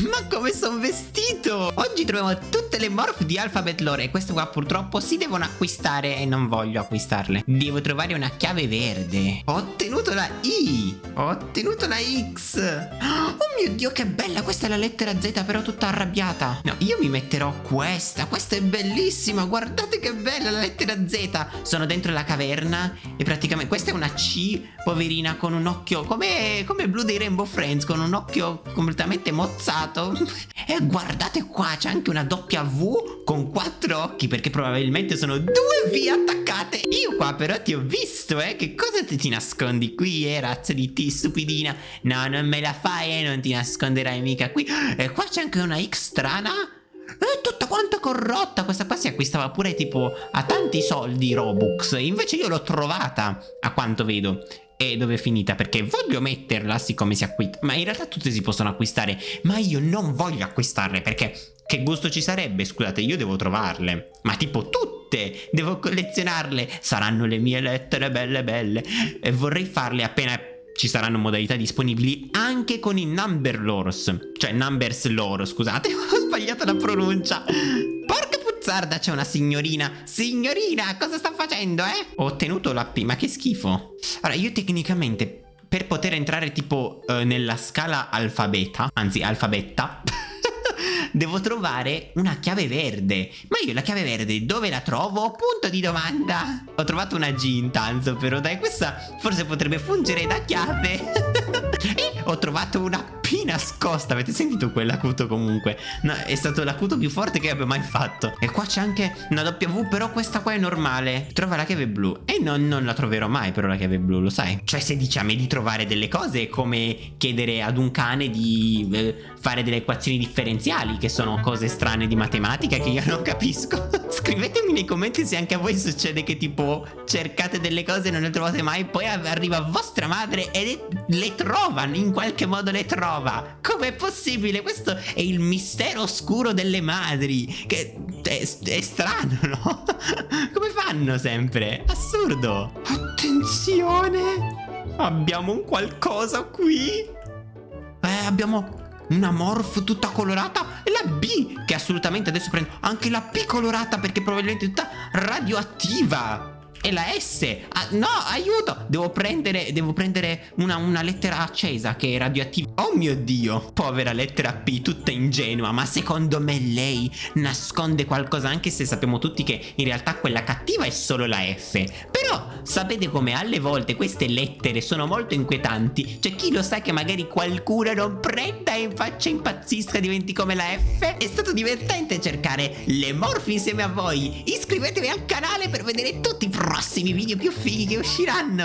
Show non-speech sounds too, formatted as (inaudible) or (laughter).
Ma come sono vestito? Oggi troviamo tutte le morph di Alphabet Lore. E queste qua purtroppo si devono acquistare E non voglio acquistarle. Devo trovare una chiave verde. Ho ottenuto la I. Ho ottenuto la X. Oh mio Dio che bella. Questa è la lettera Z però tutta arrabbiata. No io mi metterò questa. Questa è bellissima. Guardate che bella la lettera Z. Sono dentro la caverna E praticamente questa è una C Poverina con un occhio Come, come Blue dei Rainbow Friends Con un occhio completamente mozzato E guardate qua C'è anche una V Con quattro occhi Perché probabilmente sono due V attaccate. Io qua però ti ho visto eh Che cosa ti, ti nascondi qui eh razza di T stupidina? No non me la fai eh Non ti nasconderai mica qui. E qua c'è anche una X strana. È tutta quanta corrotta Questa qua si acquistava pure tipo a tanti soldi Robux. Invece io l'ho trovata A quanto vedo e dove è finita? Perché voglio metterla siccome si acquista. Ma in realtà tutte si possono acquistare. Ma io non voglio acquistarle perché che gusto ci sarebbe? Scusate io devo trovarle. Ma tipo tutte! Devo collezionarle. Saranno le mie lettere belle belle. E vorrei farle appena ci saranno modalità disponibili anche con i number lores cioè numbers lore scusate (laughs) ho sbagliato la pronuncia puzzarda c'è una signorina. Signorina cosa sta facendo eh? Ho ottenuto la P ma che schifo. Allora io tecnicamente per poter entrare tipo uh, nella scala alfabeta Anzi alfabetta (laughs) Devo trovare una chiave verde. Ma io la chiave verde dove la trovo? Punto di domanda. Ho trovato una G intanto però dai questa forse potrebbe fungere da chiave. (laughs) E ho trovato una P nascosta. Avete sentito quell'acuto comunque? No, È stato l'acuto più forte che abbia mai fatto. E qua c'è anche una W Però questa qua è normale. Trova la chiave blu. E non, non la troverò mai però la chiave blu Lo sai. Cioè se dici a me di trovare delle cose È come chiedere ad un cane di eh, Fare delle equazioni differenziali Che sono cose strane di matematica Che io non capisco (laughs) Scrivetemi nei commenti se anche a voi succede che tipo Cercate delle cose e non le trovate mai Poi arriva vostra madre e le, le trova In qualche modo le trova trova? Com'è possibile? Questo è il mistero oscuro delle madri Che è, è strano, no? (laughs) Come fanno sempre? Assurdo Attenzione Abbiamo un qualcosa qui Eh, abbiamo una morph tutta colorata e la B che assolutamente adesso prendo anche la P colorata perché probabilmente è tutta radioattiva. E la S ah, No aiuto Devo prendere Devo prendere una, una lettera accesa Che è radioattiva. Oh mio dio Povera lettera P Tutta ingenua Ma secondo me lei Nasconde qualcosa Anche se sappiamo tutti che In realtà quella cattiva è solo la F Però sapete come alle volte Queste lettere sono molto inquietanti? Cioè chi lo sa che magari qualcuno non prenda E faccia impazzisca Diventi come la F? È stato divertente cercare le morfi insieme a voi. Iscrivetevi al canale per vedere tutti i prossimi video più fighi che usciranno